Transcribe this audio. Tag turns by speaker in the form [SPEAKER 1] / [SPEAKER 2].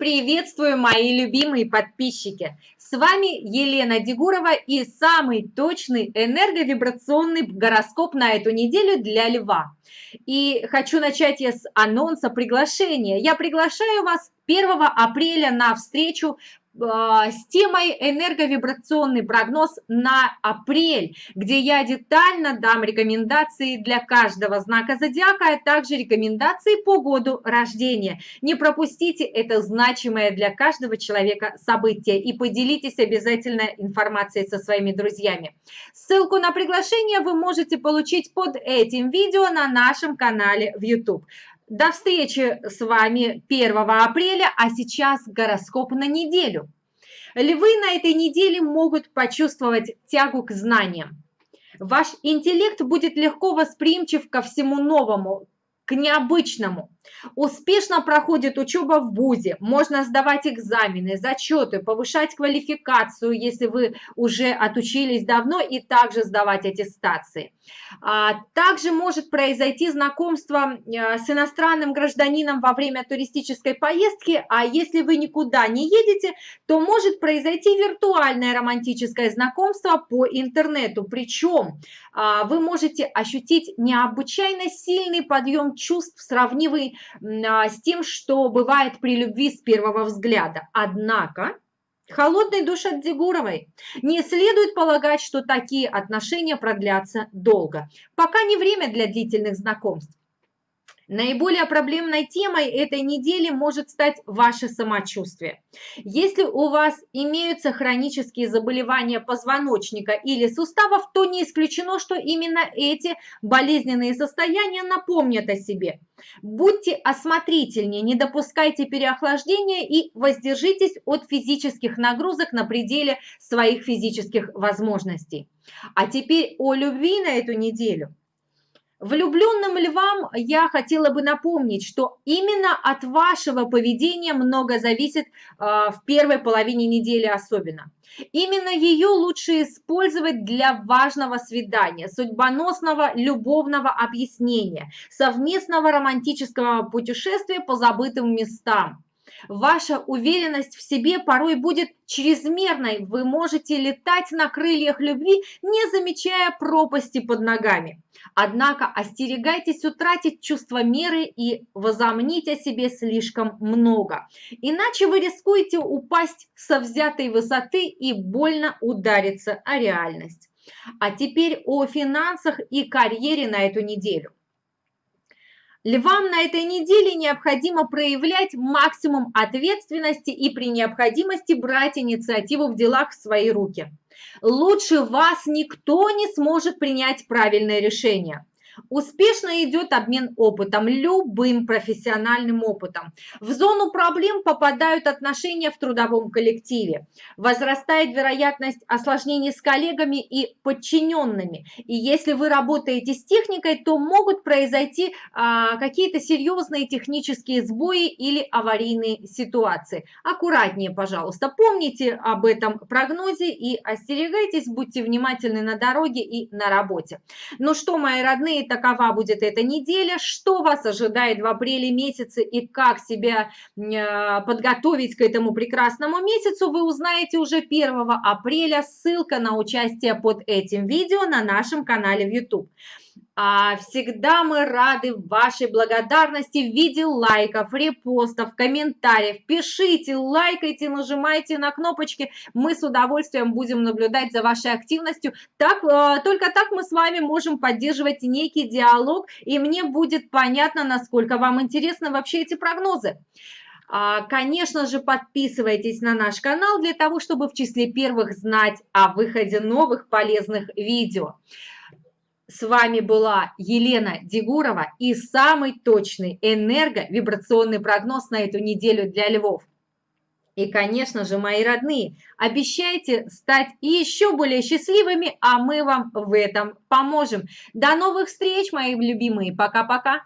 [SPEAKER 1] Приветствую, мои любимые подписчики! С вами Елена Дегурова и самый точный энерговибрационный гороскоп на эту неделю для Льва. И хочу начать я с анонса приглашения. Я приглашаю вас 1 апреля на встречу с темой энерговибрационный прогноз на апрель, где я детально дам рекомендации для каждого знака зодиака, а также рекомендации по году рождения. Не пропустите это значимое для каждого человека событие и поделитесь обязательно информацией со своими друзьями. Ссылку на приглашение вы можете получить под этим видео на нашем канале в YouTube. До встречи с вами 1 апреля, а сейчас гороскоп на неделю. Львы на этой неделе могут почувствовать тягу к знаниям. Ваш интеллект будет легко восприимчив ко всему новому, к необычному. Успешно проходит учеба в ВУЗе, можно сдавать экзамены, зачеты, повышать квалификацию, если вы уже отучились давно, и также сдавать аттестации. А, также может произойти знакомство э, с иностранным гражданином во время туристической поездки, а если вы никуда не едете, то может произойти виртуальное романтическое знакомство по интернету. Причем а, вы можете ощутить необычайно сильный подъем чувств, сравнивый а, с тем, что бывает при любви с первого взгляда. Однако Холодный душ от Дегуровой. Не следует полагать, что такие отношения продлятся долго. Пока не время для длительных знакомств. Наиболее проблемной темой этой недели может стать ваше самочувствие. Если у вас имеются хронические заболевания позвоночника или суставов, то не исключено, что именно эти болезненные состояния напомнят о себе. Будьте осмотрительнее, не допускайте переохлаждения и воздержитесь от физических нагрузок на пределе своих физических возможностей. А теперь о любви на эту неделю – Влюбленным львам я хотела бы напомнить, что именно от вашего поведения много зависит э, в первой половине недели особенно. Именно ее лучше использовать для важного свидания, судьбоносного любовного объяснения, совместного романтического путешествия по забытым местам. Ваша уверенность в себе порой будет чрезмерной. Вы можете летать на крыльях любви, не замечая пропасти под ногами. Однако остерегайтесь утратить чувство меры и возомнить о себе слишком много. Иначе вы рискуете упасть со взятой высоты и больно удариться о реальность. А теперь о финансах и карьере на эту неделю. Львам на этой неделе необходимо проявлять максимум ответственности и при необходимости брать инициативу в делах в свои руки. Лучше вас никто не сможет принять правильное решение. Успешно идет обмен опытом, любым профессиональным опытом. В зону проблем попадают отношения в трудовом коллективе. Возрастает вероятность осложнений с коллегами и подчиненными. И если вы работаете с техникой, то могут произойти а, какие-то серьезные технические сбои или аварийные ситуации. Аккуратнее, пожалуйста. Помните об этом прогнозе и остерегайтесь, будьте внимательны на дороге и на работе. Ну что, мои родные, такова будет эта неделя, что вас ожидает в апреле месяце и как себя э, подготовить к этому прекрасному месяцу, вы узнаете уже 1 апреля. Ссылка на участие под этим видео на нашем канале в YouTube. А всегда мы рады вашей благодарности в виде лайков, репостов, комментариев. Пишите, лайкайте, нажимайте на кнопочки. Мы с удовольствием будем наблюдать за вашей активностью. Так, э, только так мы с вами можем поддерживать некий диалог, и мне будет понятно, насколько вам интересны вообще эти прогнозы. А, конечно же, подписывайтесь на наш канал для того, чтобы в числе первых знать о выходе новых полезных видео. С вами была Елена Дегурова и самый точный энерго-вибрационный прогноз на эту неделю для львов. И, конечно же, мои родные, обещайте стать еще более счастливыми, а мы вам в этом поможем. До новых встреч, мои любимые. Пока-пока.